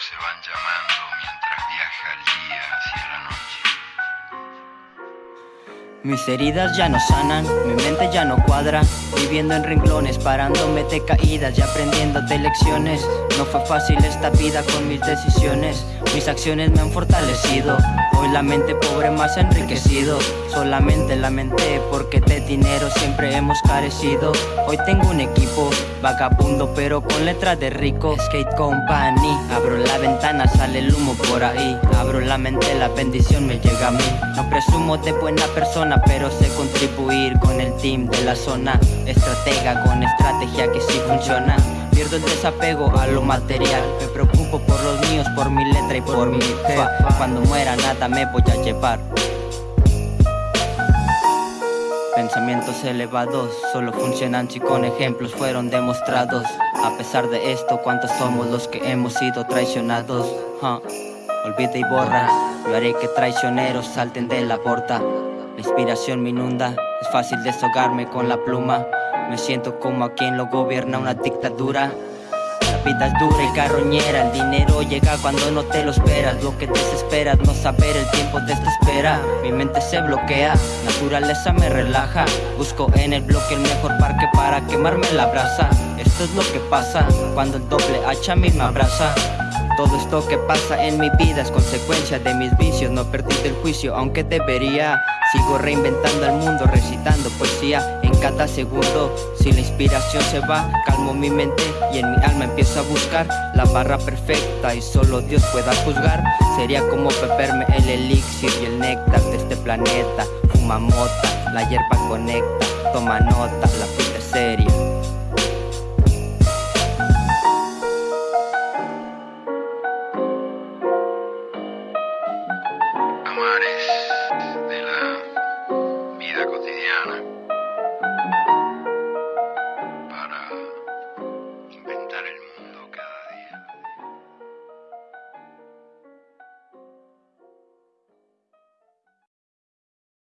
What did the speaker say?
se van llamando mientras viaja el día hacia la noche. Mis heridas ya no sanan, mi mente ya no cuadra. Viviendo en renglones, parándome de caídas y aprendiendo de lecciones. No fue fácil esta vida con mis decisiones. Mis acciones me han fortalecido. Hoy la mente pobre más enriquecido. Solamente lamenté porque de dinero siempre hemos carecido. Hoy tengo un equipo vagabundo pero con letras de rico. Skate Company Abro la ventana, sale el humo por ahí. Abro la mente, la bendición me llega a mí. No presumo de buena persona pero sé contribuir con el team de la zona. Estratega con estrategia que sí funciona. Pierdo el desapego a lo material. Me preocupo por los míos, por mi letra y por mi fe Cuando muera nada me voy a llevar. Pensamientos elevados solo funcionan si con ejemplos fueron demostrados. A pesar de esto, ¿cuántos somos los que hemos sido traicionados? Olvida y borra, yo haré que traicioneros salten de la porta La inspiración me inunda, es fácil deshogarme con la pluma. Me siento como a quien lo gobierna una dictadura. La vida es dura y carroñera. El dinero llega cuando no te lo esperas. Lo que desesperas, no saber el tiempo te espera. Mi mente se bloquea, naturaleza me relaja. Busco en el bloque el mejor parque para quemarme la brasa. Esto es lo que pasa cuando el doble hacha a mí me abraza todo esto que pasa en mi vida es consecuencia de mis vicios. No perdí el juicio aunque debería. Sigo reinventando el mundo, recitando poesía en cada segundo. Si la inspiración se va, calmo mi mente y en mi alma empiezo a buscar La barra perfecta. Y solo Dios pueda juzgar. Sería como beberme el elixir y el néctar de este planeta. Fuma mota, la hierba conecta, toma nota, la vida es seria vita quotidiana.